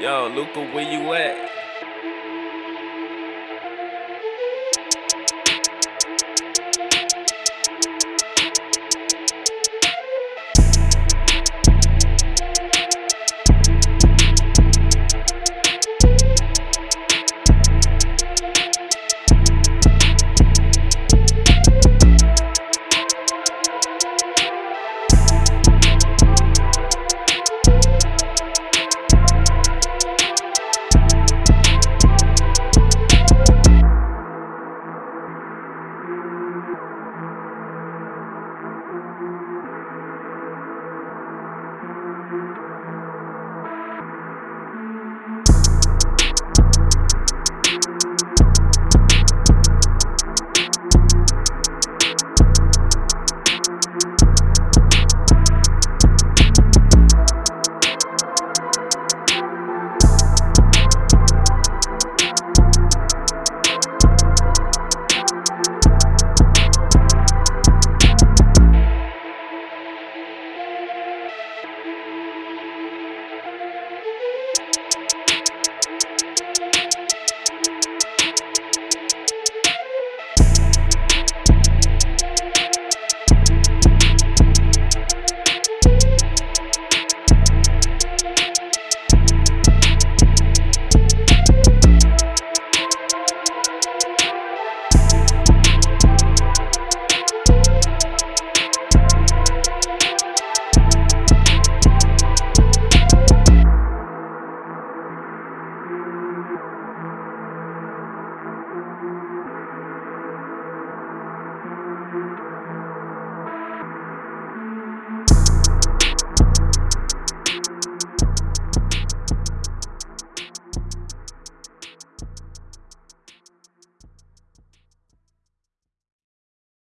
Yo, Luca, where you at?